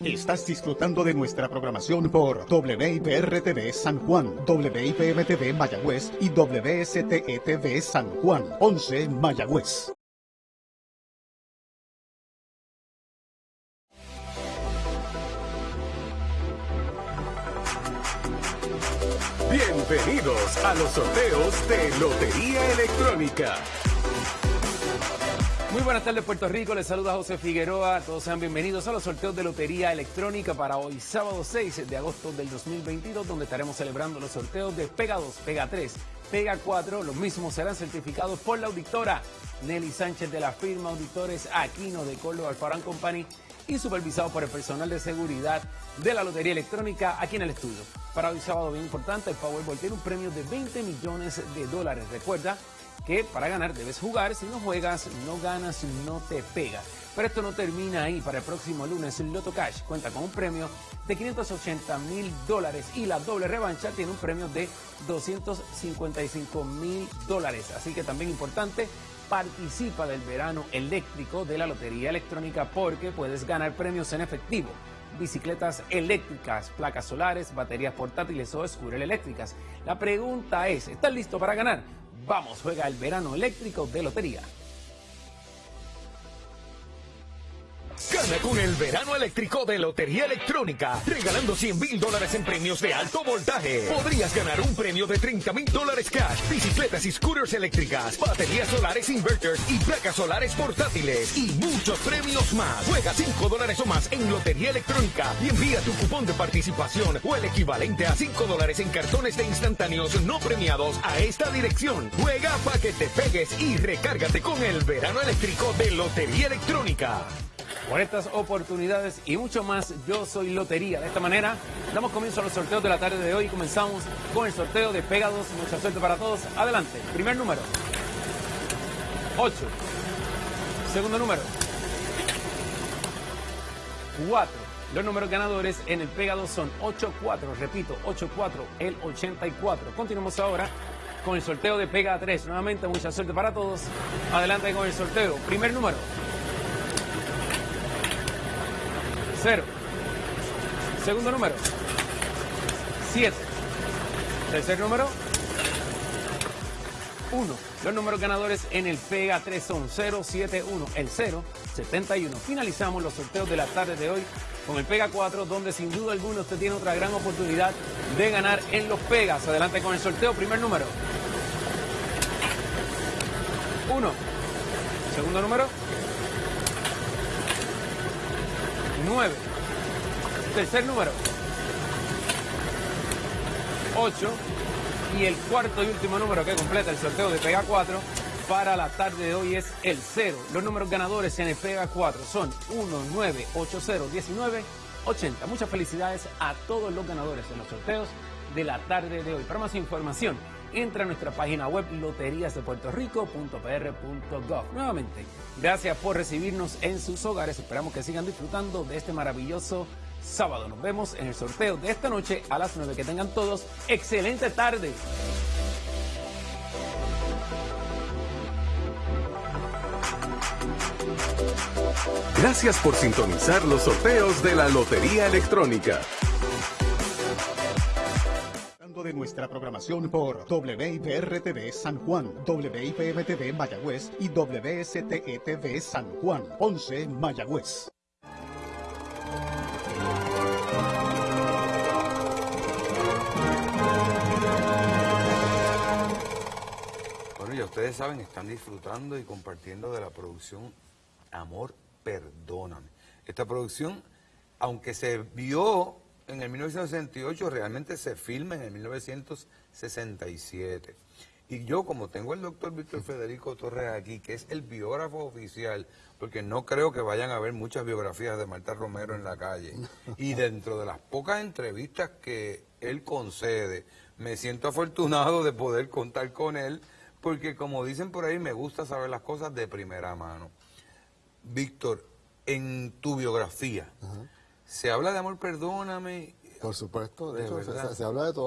Estás disfrutando de nuestra programación por WIPR-TV San Juan, WIPM-TV Mayagüez y WSTE-TV San Juan, 11 Mayagüez. Bienvenidos a los sorteos de Lotería Electrónica. Muy buenas tardes Puerto Rico, les saluda José Figueroa, todos sean bienvenidos a los sorteos de Lotería Electrónica para hoy sábado 6 de agosto del 2022 donde estaremos celebrando los sorteos de Pega 2, Pega 3, Pega 4, los mismos serán certificados por la auditora Nelly Sánchez de la firma Auditores Aquino de Córdoba Alfarán Company y supervisado por el personal de seguridad de la Lotería Electrónica aquí en el estudio. Para hoy sábado bien importante, el Powerball tiene un premio de 20 millones de dólares. Recuerda que para ganar debes jugar, si no juegas, no ganas, no te pega. Pero esto no termina ahí. Para el próximo lunes, Loto Cash cuenta con un premio de 580 mil dólares y la doble revancha tiene un premio de 255 mil dólares. Así que también importante, participa del verano eléctrico de la Lotería Electrónica porque puedes ganar premios en efectivo. Bicicletas eléctricas, placas solares, baterías portátiles o scooter eléctricas. La pregunta es, ¿estás listo para ganar? Vamos, juega el verano eléctrico de Lotería. Con el verano eléctrico de Lotería Electrónica, regalando 100 mil dólares en premios de alto voltaje. Podrías ganar un premio de 30 mil dólares cash, bicicletas y scooters eléctricas, baterías solares inverters y placas solares portátiles y muchos premios más. Juega 5 dólares o más en Lotería Electrónica y envía tu cupón de participación o el equivalente a 5 dólares en cartones de instantáneos no premiados a esta dirección. Juega para que te pegues y recárgate con el verano eléctrico de Lotería Electrónica. Por estas oportunidades y mucho más, yo soy Lotería. De esta manera, damos comienzo a los sorteos de la tarde de hoy comenzamos con el sorteo de Pegados. Mucha suerte para todos. Adelante. Primer número. 8. Segundo número. 4. Los números ganadores en el Pegado son 8-4. Repito, 8-4, el 84. Continuamos ahora con el sorteo de Pega 3. Nuevamente, mucha suerte para todos. Adelante con el sorteo. Primer número. 0. Segundo número. 7. Tercer número. 1. Los números ganadores en el Pega 3 son 0, 7, 1. El 0, 71. Finalizamos los sorteos de la tarde de hoy con el Pega 4, donde sin duda alguna usted tiene otra gran oportunidad de ganar en los Pegas. Adelante con el sorteo. Primer número. 1. Segundo número. 9. Tercer número. 8. Y el cuarto y último número que completa el sorteo de Pega 4 para la tarde de hoy es el 0. Los números ganadores en el Pega 4 son 1, 9, 8, 0, 19, 80. Muchas felicidades a todos los ganadores en los sorteos de la tarde de hoy. Para más información, entra a nuestra página web loteriasdepuertorico.pr.gov. Nuevamente, gracias por recibirnos en sus hogares. Esperamos que sigan disfrutando de este maravilloso sábado. Nos vemos en el sorteo de esta noche a las 9. Que tengan todos excelente tarde. Gracias por sintonizar los sorteos de la Lotería Electrónica. De nuestra programación por WIPR-TV San Juan, WIPM-TV Mayagüez y WSTE-TV San Juan, 11 Mayagüez. Bueno, ya ustedes saben, están disfrutando y compartiendo de la producción Amor, Perdóname. Esta producción, aunque se vio en el 1968, realmente se filma en el 1967. Y yo, como tengo el doctor Víctor Federico Torres aquí, que es el biógrafo oficial, porque no creo que vayan a ver muchas biografías de Marta Romero en la calle, y dentro de las pocas entrevistas que él concede, me siento afortunado de poder contar con él, porque como dicen por ahí, me gusta saber las cosas de primera mano. Víctor, en tu biografía, se habla de amor, perdóname. Por supuesto, de, De hecho, se, verdad. se- se habla de todo.